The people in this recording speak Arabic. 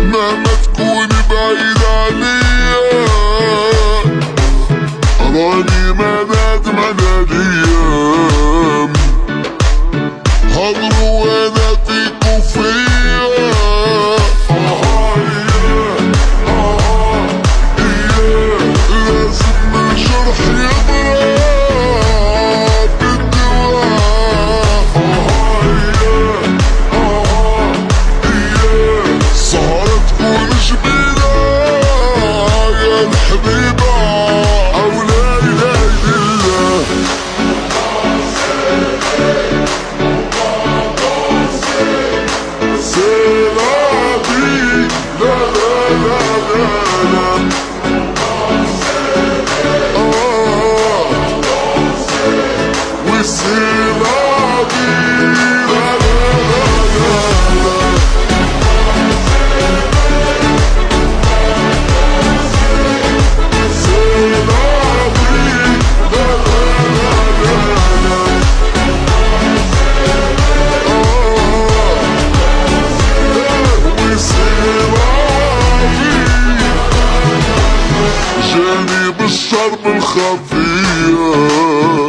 مهما تكوني بعيد عليا أراني ما نادم على الأيام na, love, na. من خفية.